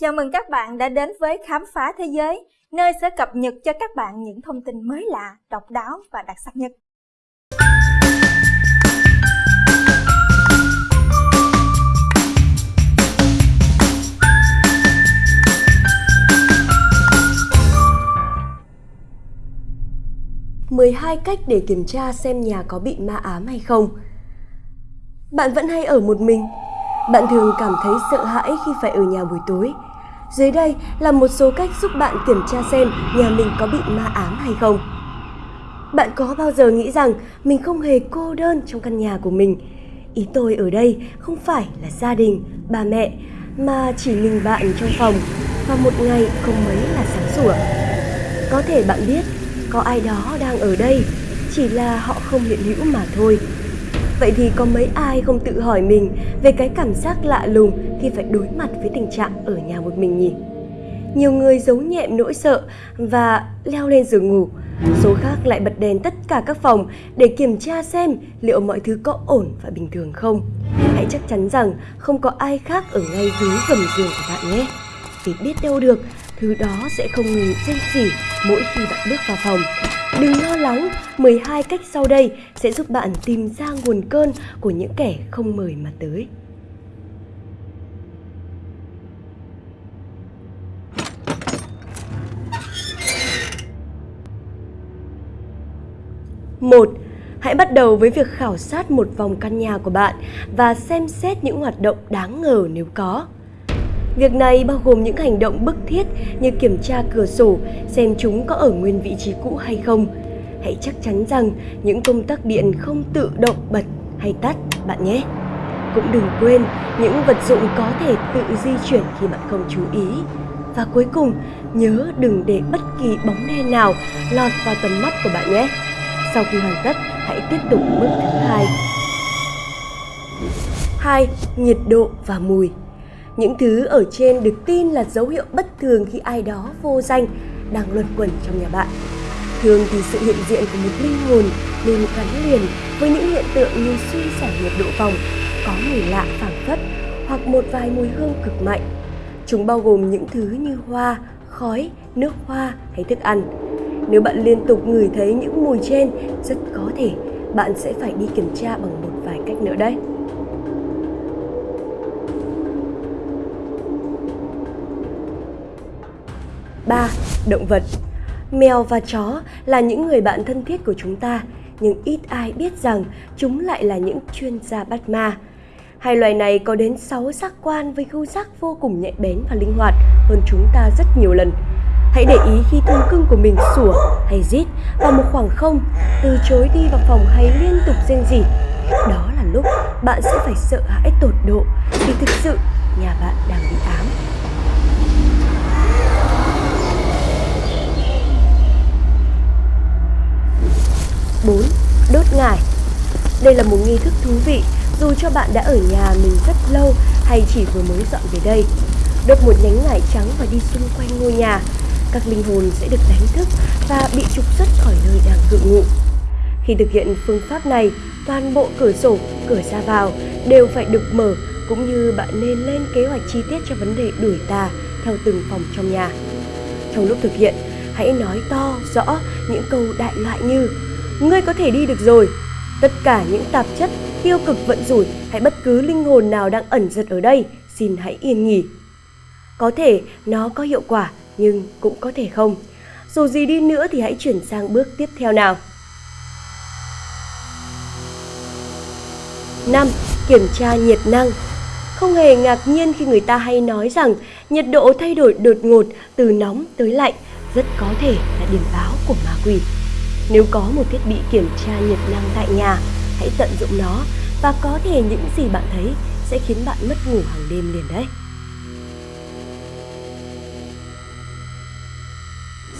Chào mừng các bạn đã đến với Khám phá thế giới, nơi sẽ cập nhật cho các bạn những thông tin mới lạ, độc đáo và đặc sắc nhất. mười hai cách để kiểm tra xem nhà có bị ma ám hay không. Bạn vẫn hay ở một mình. Bạn thường cảm thấy sợ hãi khi phải ở nhà buổi tối. Dưới đây là một số cách giúp bạn kiểm tra xem nhà mình có bị ma ám hay không. Bạn có bao giờ nghĩ rằng mình không hề cô đơn trong căn nhà của mình? Ý tôi ở đây không phải là gia đình, ba mẹ, mà chỉ mình bạn trong phòng và một ngày không mấy là sáng sủa. Có thể bạn biết có ai đó đang ở đây, chỉ là họ không hiện hữu mà thôi. Vậy thì có mấy ai không tự hỏi mình về cái cảm giác lạ lùng khi phải đối mặt với tình trạng ở nhà một mình nhỉ? Nhiều người giấu nhẹm nỗi sợ và leo lên giường ngủ. Số khác lại bật đèn tất cả các phòng để kiểm tra xem liệu mọi thứ có ổn và bình thường không. Hãy chắc chắn rằng không có ai khác ở ngay dưới gầm giường của bạn nhé. Vì biết đâu được, thứ đó sẽ không ngừng rên rỉ mỗi khi bạn bước vào phòng. Đừng lo lắng, 12 cách sau đây sẽ giúp bạn tìm ra nguồn cơn của những kẻ không mời mà tới. một Hãy bắt đầu với việc khảo sát một vòng căn nhà của bạn và xem xét những hoạt động đáng ngờ nếu có. Việc này bao gồm những hành động bức thiết như kiểm tra cửa sổ xem chúng có ở nguyên vị trí cũ hay không. Hãy chắc chắn rằng những công tắc điện không tự động bật hay tắt bạn nhé. Cũng đừng quên những vật dụng có thể tự di chuyển khi bạn không chú ý. Và cuối cùng, nhớ đừng để bất kỳ bóng đen nào lọt vào tầm mắt của bạn nhé. Sau khi hoàn tất, hãy tiếp tục bước thứ hai. 2. Nhiệt độ và mùi những thứ ở trên được tin là dấu hiệu bất thường khi ai đó vô danh đang luẩn quẩn trong nhà bạn. Thường thì sự hiện diện của một linh hồn luôn gắn liền với những hiện tượng như suy giảm nhiệt độ phòng, có mùi lạ phảng phất hoặc một vài mùi hương cực mạnh. Chúng bao gồm những thứ như hoa, khói, nước hoa hay thức ăn. Nếu bạn liên tục ngửi thấy những mùi trên, rất có thể bạn sẽ phải đi kiểm tra bằng một vài cách nữa đấy. 3. Động vật Mèo và chó là những người bạn thân thiết của chúng ta, nhưng ít ai biết rằng chúng lại là những chuyên gia bắt ma. Hai loài này có đến 6 giác quan với khứu giác vô cùng nhạy bén và linh hoạt hơn chúng ta rất nhiều lần. Hãy để ý khi thú cưng của mình sủa hay rít vào một khoảng không, từ chối đi vào phòng hay liên tục rên rỉ. Đó là lúc bạn sẽ phải sợ hãi tột độ vì thực sự nhà bạn đang bị ám. 4. Đốt ngải Đây là một nghi thức thú vị dù cho bạn đã ở nhà mình rất lâu hay chỉ vừa mới dọn về đây. Đốt một nhánh ngải trắng và đi xung quanh ngôi nhà. Các linh hồn sẽ được đánh thức và bị trục xuất khỏi nơi đang cự ngụ. Khi thực hiện phương pháp này, toàn bộ cửa sổ, cửa ra vào đều phải được mở cũng như bạn nên lên kế hoạch chi tiết cho vấn đề đuổi tà theo từng phòng trong nhà. Trong lúc thực hiện, hãy nói to, rõ những câu đại loại như ngươi có thể đi được rồi. Tất cả những tạp chất, tiêu cực vận rủi hay bất cứ linh hồn nào đang ẩn giật ở đây, xin hãy yên nghỉ. Có thể nó có hiệu quả nhưng cũng có thể không. Dù gì đi nữa thì hãy chuyển sang bước tiếp theo nào. 5. Kiểm tra nhiệt năng Không hề ngạc nhiên khi người ta hay nói rằng nhiệt độ thay đổi đột ngột từ nóng tới lạnh rất có thể là điểm báo của ma quỷ. Nếu có một thiết bị kiểm tra nhiệt năng tại nhà, hãy tận dụng nó và có thể những gì bạn thấy sẽ khiến bạn mất ngủ hàng đêm liền đấy.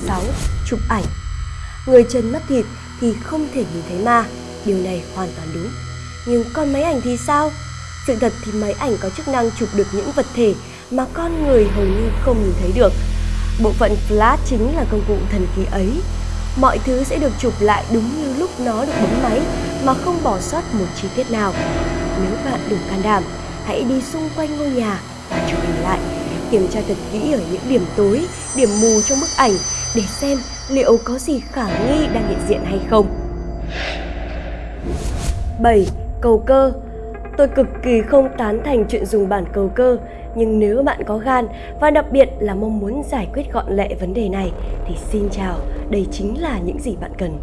6. Chụp ảnh Người chân mắt thịt thì không thể nhìn thấy ma, điều này hoàn toàn đúng. Nhưng con máy ảnh thì sao? Sự thật thì máy ảnh có chức năng chụp được những vật thể mà con người hầu như không nhìn thấy được. Bộ phận flash chính là công cụ thần kỳ ấy mọi thứ sẽ được chụp lại đúng như lúc nó được bấm máy mà không bỏ sót một chi tiết nào. Nếu bạn đủ can đảm, hãy đi xung quanh ngôi nhà và chụp hình lại. kiểm tra thật kỹ ở những điểm tối, điểm mù trong bức ảnh để xem liệu có gì khả nghi đang hiện diện hay không. 7. Cầu cơ Tôi cực kỳ không tán thành chuyện dùng bản cầu cơ, nhưng nếu bạn có gan và đặc biệt là mong muốn giải quyết gọn lẹ vấn đề này thì xin chào, đây chính là những gì bạn cần.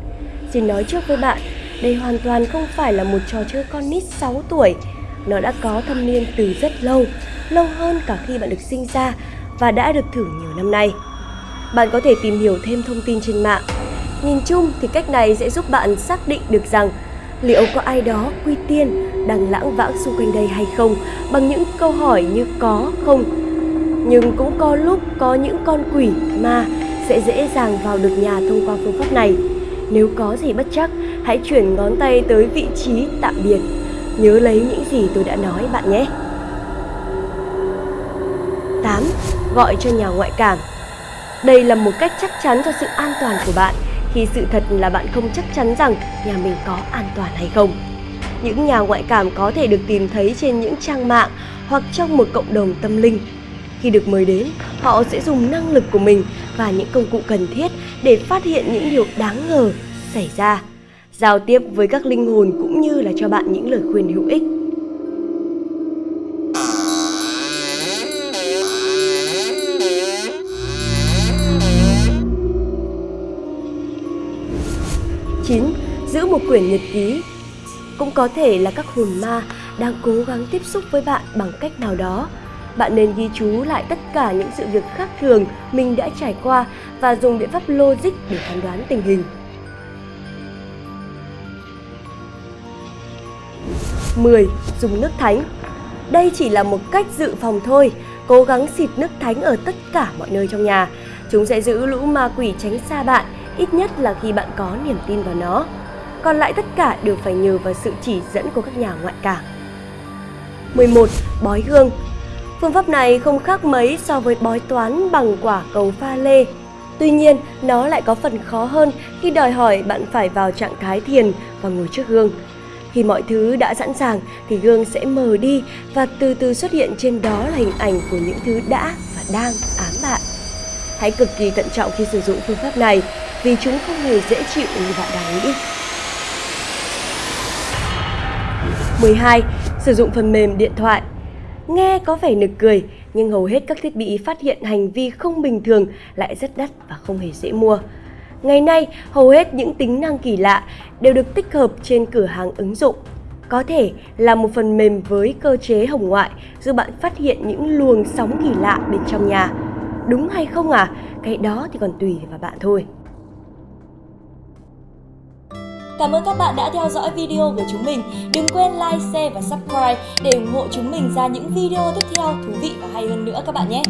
Xin nói trước với bạn, đây hoàn toàn không phải là một trò chơi con nít 6 tuổi. Nó đã có thâm niên từ rất lâu, lâu hơn cả khi bạn được sinh ra và đã được thử nhiều năm nay. Bạn có thể tìm hiểu thêm thông tin trên mạng. Nhìn chung thì cách này sẽ giúp bạn xác định được rằng liệu có ai đó quy tiên đang lãng vãng xung quanh đây hay không bằng những câu hỏi như có không. Nhưng cũng có lúc có những con quỷ ma sẽ dễ dàng vào được nhà thông qua phương pháp này. Nếu có gì bất chắc, hãy chuyển ngón tay tới vị trí tạm biệt. Nhớ lấy những gì tôi đã nói bạn nhé. 8. Gọi cho nhà ngoại cảm Đây là một cách chắc chắn cho sự an toàn của bạn khi sự thật là bạn không chắc chắn rằng nhà mình có an toàn hay không. Những nhà ngoại cảm có thể được tìm thấy trên những trang mạng hoặc trong một cộng đồng tâm linh. Khi được mời đến, họ sẽ dùng năng lực của mình và những công cụ cần thiết để phát hiện những điều đáng ngờ xảy ra, giao tiếp với các linh hồn cũng như là cho bạn những lời khuyên hữu ích. Quyển nhật ký cũng có thể là các hồn ma đang cố gắng tiếp xúc với bạn bằng cách nào đó. Bạn nên ghi chú lại tất cả những sự việc khác thường mình đã trải qua và dùng biện pháp logic để phán đoán tình hình. 10. Dùng nước thánh Đây chỉ là một cách dự phòng thôi, cố gắng xịt nước thánh ở tất cả mọi nơi trong nhà. Chúng sẽ giữ lũ ma quỷ tránh xa bạn, ít nhất là khi bạn có niềm tin vào nó còn lại tất cả đều phải nhờ vào sự chỉ dẫn của các nhà ngoại cảm. 11. Bói gương Phương pháp này không khác mấy so với bói toán bằng quả cầu pha lê. Tuy nhiên, nó lại có phần khó hơn khi đòi hỏi bạn phải vào trạng thái thiền và ngồi trước gương. Khi mọi thứ đã sẵn sàng thì gương sẽ mờ đi và từ từ xuất hiện trên đó là hình ảnh của những thứ đã và đang ám bạn. Hãy cực kỳ thận trọng khi sử dụng phương pháp này vì chúng không hề dễ chịu như bạn đang nghĩ. 12. Sử dụng phần mềm điện thoại Nghe có vẻ nực cười, nhưng hầu hết các thiết bị phát hiện hành vi không bình thường lại rất đắt và không hề dễ mua. Ngày nay, hầu hết những tính năng kỳ lạ đều được tích hợp trên cửa hàng ứng dụng. Có thể là một phần mềm với cơ chế hồng ngoại giúp bạn phát hiện những luồng sóng kỳ lạ bên trong nhà. Đúng hay không à? Cái đó thì còn tùy vào bạn thôi. Cảm ơn các bạn đã theo dõi video của chúng mình. Đừng quên like, share và subscribe để ủng hộ chúng mình ra những video tiếp theo thú vị và hay hơn nữa các bạn nhé.